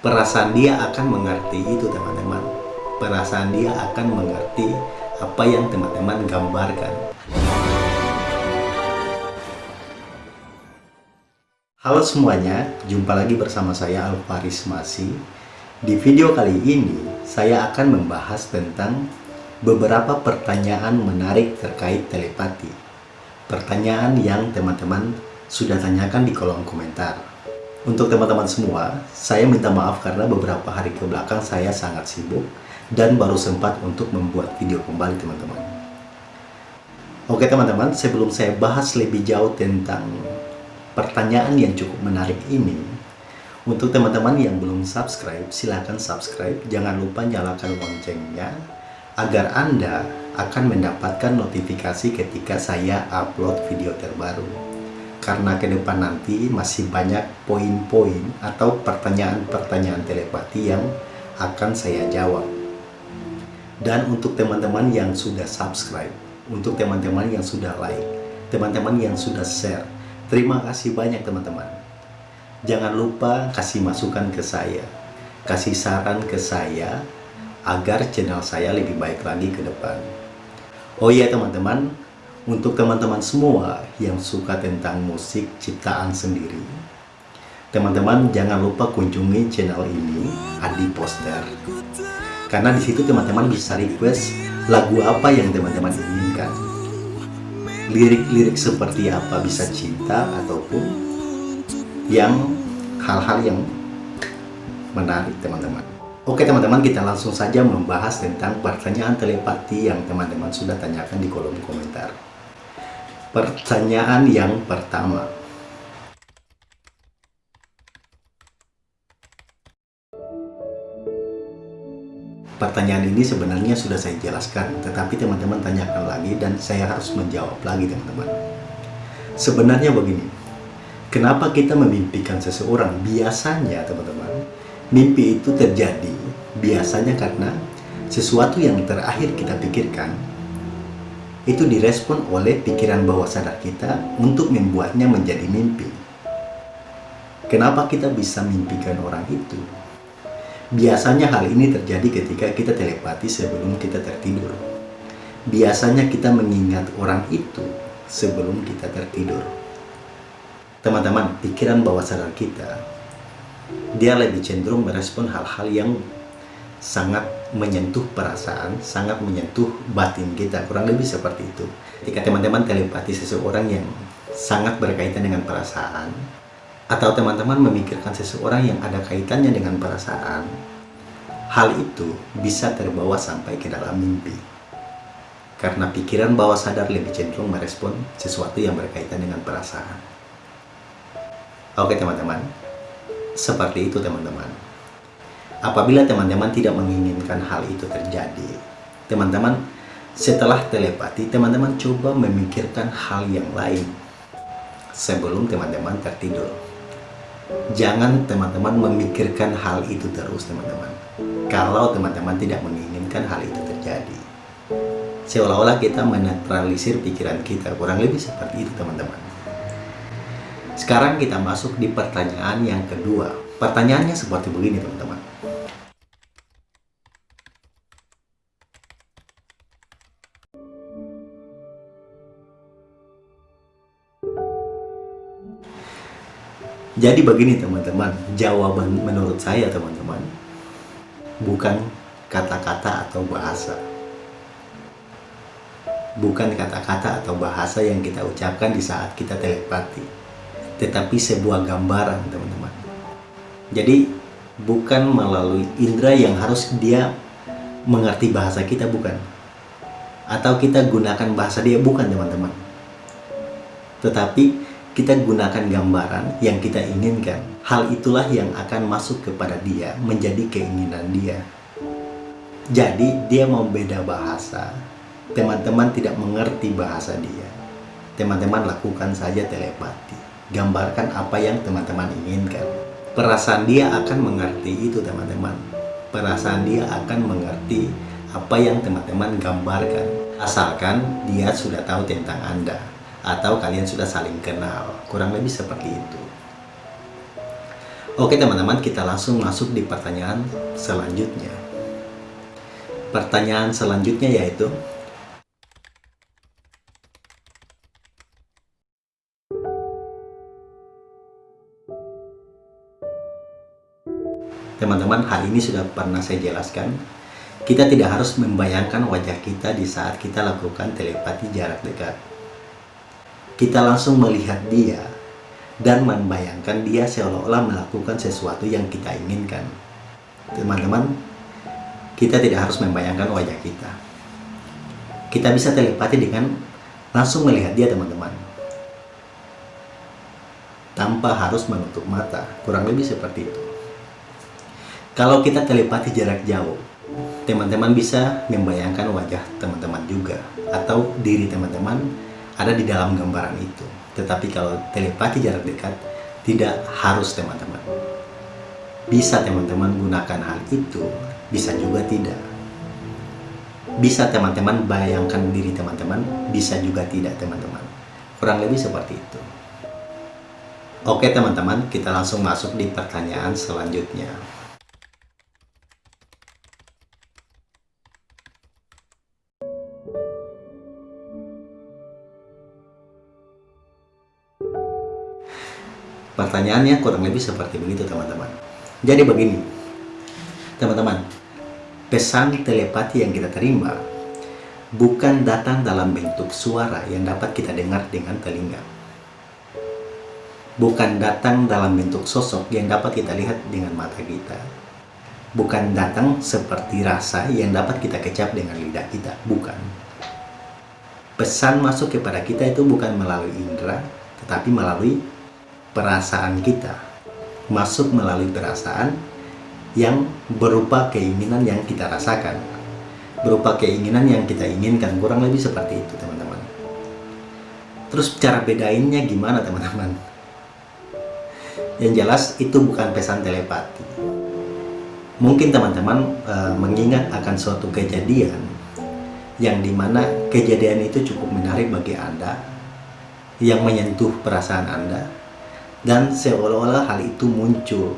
perasaan dia akan mengerti itu teman-teman. Perasaan dia akan mengerti apa yang teman-teman gambarkan. Halo semuanya, jumpa lagi bersama saya Alvaris Masi Di video kali ini, saya akan membahas tentang beberapa pertanyaan menarik terkait telepati. Pertanyaan yang teman-teman sudah tanyakan di kolom komentar untuk teman-teman semua, saya minta maaf karena beberapa hari ke belakang saya sangat sibuk dan baru sempat untuk membuat video kembali teman-teman. Oke teman-teman, sebelum saya bahas lebih jauh tentang pertanyaan yang cukup menarik ini, untuk teman-teman yang belum subscribe, silahkan subscribe. Jangan lupa nyalakan loncengnya agar Anda akan mendapatkan notifikasi ketika saya upload video terbaru karena ke depan nanti masih banyak poin-poin atau pertanyaan-pertanyaan telepati yang akan saya jawab. Dan untuk teman-teman yang sudah subscribe, untuk teman-teman yang sudah like, teman-teman yang sudah share, terima kasih banyak teman-teman. Jangan lupa kasih masukan ke saya, kasih saran ke saya, agar channel saya lebih baik lagi ke depan. Oh iya teman-teman, untuk teman-teman semua yang suka tentang musik ciptaan sendiri, teman-teman jangan lupa kunjungi channel ini, Adi Poster. Karena di situ teman-teman bisa request lagu apa yang teman-teman inginkan. Lirik-lirik seperti apa bisa cinta ataupun yang hal-hal yang menarik teman-teman. Oke teman-teman kita langsung saja membahas tentang pertanyaan telepati yang teman-teman sudah tanyakan di kolom komentar. Pertanyaan yang pertama. Pertanyaan ini sebenarnya sudah saya jelaskan, tetapi teman-teman tanyakan lagi dan saya harus menjawab lagi teman-teman. Sebenarnya begini, kenapa kita memimpikan seseorang? Biasanya teman-teman, mimpi itu terjadi biasanya karena sesuatu yang terakhir kita pikirkan itu direspon oleh pikiran bawah sadar kita untuk membuatnya menjadi mimpi. Kenapa kita bisa mimpikan orang itu? Biasanya hal ini terjadi ketika kita telepati sebelum kita tertidur. Biasanya kita mengingat orang itu sebelum kita tertidur. Teman-teman, pikiran bawah sadar kita, dia lebih cenderung merespon hal-hal yang sangat menyentuh perasaan, sangat menyentuh batin kita, kurang lebih seperti itu. Ketika teman-teman telepati seseorang yang sangat berkaitan dengan perasaan, atau teman-teman memikirkan seseorang yang ada kaitannya dengan perasaan, hal itu bisa terbawa sampai ke dalam mimpi. Karena pikiran bawah sadar lebih cenderung merespon sesuatu yang berkaitan dengan perasaan. Oke teman-teman, seperti itu teman-teman. Apabila teman-teman tidak menginginkan hal itu terjadi, teman-teman setelah telepati, teman-teman coba memikirkan hal yang lain sebelum teman-teman tertidur. Jangan teman-teman memikirkan hal itu terus, teman-teman. Kalau teman-teman tidak menginginkan hal itu terjadi. Seolah-olah kita menetralisir pikiran kita, kurang lebih seperti itu, teman-teman. Sekarang kita masuk di pertanyaan yang kedua. Pertanyaannya seperti begini, teman-teman. Jadi begini teman-teman, jawaban menurut saya teman-teman bukan kata-kata atau bahasa. Bukan kata-kata atau bahasa yang kita ucapkan di saat kita telepati, tetapi sebuah gambaran teman-teman. Jadi bukan melalui indera yang harus dia mengerti bahasa kita bukan. Atau kita gunakan bahasa dia bukan teman-teman. Tetapi kita gunakan gambaran yang kita inginkan. Hal itulah yang akan masuk kepada dia, menjadi keinginan dia. Jadi, dia mau beda bahasa. Teman-teman tidak mengerti bahasa dia. Teman-teman lakukan saja telepati. Gambarkan apa yang teman-teman inginkan. Perasaan dia akan mengerti itu, teman-teman. Perasaan dia akan mengerti apa yang teman-teman gambarkan. Asalkan dia sudah tahu tentang Anda atau kalian sudah saling kenal kurang lebih seperti itu Oke teman-teman, kita langsung masuk di pertanyaan selanjutnya. Pertanyaan selanjutnya yaitu Teman-teman, hal ini sudah pernah saya jelaskan. Kita tidak harus membayangkan wajah kita di saat kita lakukan telepati jarak dekat. Kita langsung melihat dia dan membayangkan dia seolah-olah melakukan sesuatu yang kita inginkan. Teman-teman, kita tidak harus membayangkan wajah kita. Kita bisa telepati dengan langsung melihat dia, teman-teman. Tanpa harus menutup mata, kurang lebih seperti itu. Kalau kita telepati jarak jauh, teman-teman bisa membayangkan wajah teman-teman juga atau diri teman-teman ada di dalam gambaran itu. Tetapi kalau telepati jarak dekat, tidak harus teman-teman. Bisa teman-teman gunakan hal itu, bisa juga tidak. Bisa teman-teman bayangkan diri teman-teman, bisa juga tidak teman-teman. Kurang lebih seperti itu. Oke teman-teman, kita langsung masuk di pertanyaan selanjutnya. Pertanyaannya kurang lebih seperti begitu teman-teman. Jadi begini, teman-teman, pesan telepati yang kita terima bukan datang dalam bentuk suara yang dapat kita dengar dengan telinga. Bukan datang dalam bentuk sosok yang dapat kita lihat dengan mata kita. Bukan datang seperti rasa yang dapat kita kecap dengan lidah kita. Bukan. Pesan masuk kepada kita itu bukan melalui indera, tetapi melalui perasaan kita masuk melalui perasaan yang berupa keinginan yang kita rasakan. Berupa keinginan yang kita inginkan kurang lebih seperti itu teman-teman. Terus cara bedainnya gimana teman-teman? Yang jelas itu bukan pesan telepati. Mungkin teman-teman e, mengingat akan suatu kejadian yang di mana kejadian itu cukup menarik bagi anda yang menyentuh perasaan anda dan seolah-olah hal itu muncul.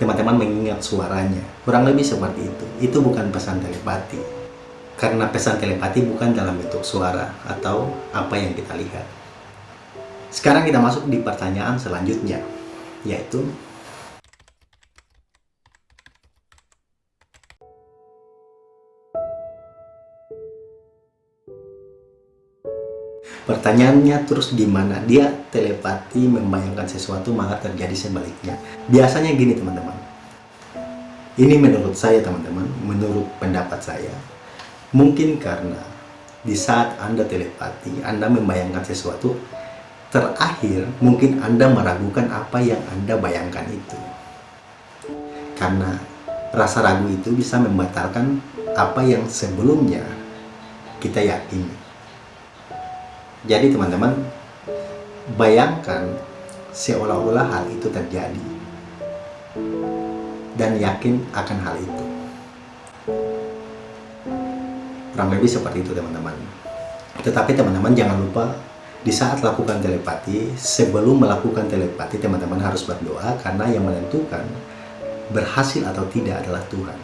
Teman-teman mengingat suaranya. Kurang lebih seperti itu. Itu bukan pesan telepati. Karena pesan telepati bukan dalam bentuk suara atau apa yang kita lihat. Sekarang kita masuk di pertanyaan selanjutnya yaitu Pertanyaannya terus gimana? Dia telepati membayangkan sesuatu malah terjadi sebaliknya. Biasanya gini teman-teman. Ini menurut saya teman-teman, menurut pendapat saya. Mungkin karena di saat Anda telepati, Anda membayangkan sesuatu, terakhir mungkin Anda meragukan apa yang Anda bayangkan itu. Karena rasa ragu itu bisa membatalkan apa yang sebelumnya kita yakini. Jadi teman-teman, bayangkan seolah-olah hal itu terjadi dan yakin akan hal itu. Kurang lebih seperti itu teman-teman. Tetapi teman-teman jangan lupa di saat lakukan telepati, sebelum melakukan telepati teman-teman harus berdoa karena yang menentukan berhasil atau tidak adalah Tuhan.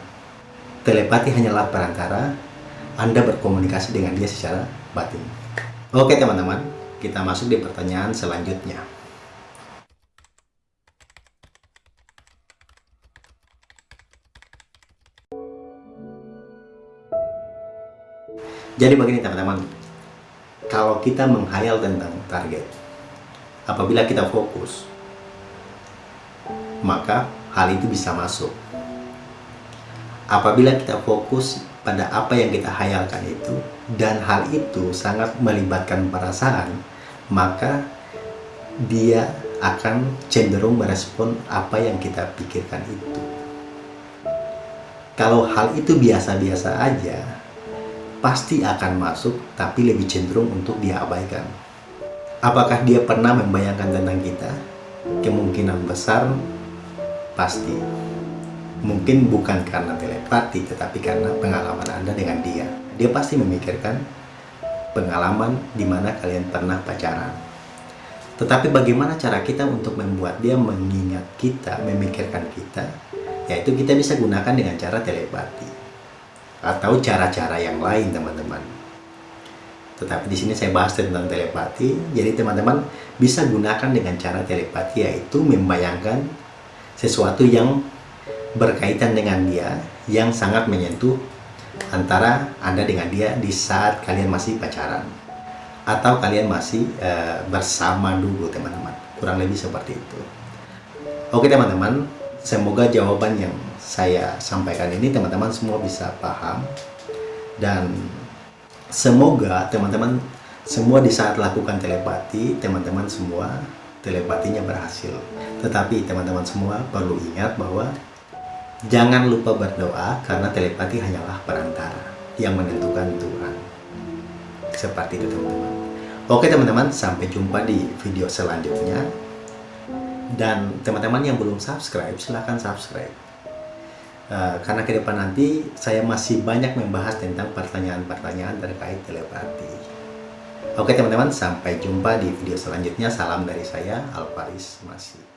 Telepati hanyalah perantara Anda berkomunikasi dengan dia secara batin. Oke teman-teman, kita masuk di pertanyaan selanjutnya. Jadi begini teman-teman, kalau kita menghayal tentang target, apabila kita fokus, maka hal itu bisa masuk. Apabila kita fokus pada apa yang kita hayalkan itu dan hal itu sangat melibatkan perasaan maka dia akan cenderung merespon apa yang kita pikirkan itu. Kalau hal itu biasa-biasa aja pasti akan masuk tapi lebih cenderung untuk diabaikan apakah dia pernah membayangkan tentang kita? Kemungkinan besar pasti. Mungkin bukan karena telepati tetapi karena pengalaman Anda dengan dia dia pasti memikirkan pengalaman di mana kalian pernah pacaran Tetapi bagaimana cara kita untuk membuat dia mengingat kita, memikirkan kita? Yaitu kita bisa gunakan dengan cara telepati atau cara-cara yang lain, teman-teman. Tetapi di sini saya bahas tentang telepati. Jadi teman-teman bisa gunakan dengan cara telepati yaitu membayangkan sesuatu yang berkaitan dengan dia yang sangat menyentuh antara Anda dengan dia di saat kalian masih pacaran atau kalian masih uh, bersama dulu teman-teman. Kurang lebih seperti itu. Oke teman-teman semoga jawaban yang saya sampaikan ini teman-teman semua bisa paham. Dan semoga teman-teman semua di saat lakukan telepati teman-teman semua telepatinya berhasil. Tetapi teman-teman semua perlu ingat bahwa jangan lupa berdoa karena telepati hanyalah perantara yang menentukan Tuhan. Seperti itu teman-teman. Oke teman-teman sampai jumpa di video selanjutnya. Dan teman-teman yang belum subscribe silahkan subscribe. Uh, karena ke depan nanti saya masih banyak membahas tentang pertanyaan-pertanyaan terkait telepati. Oke teman-teman sampai jumpa di video selanjutnya. Salam dari saya Alvaris Masih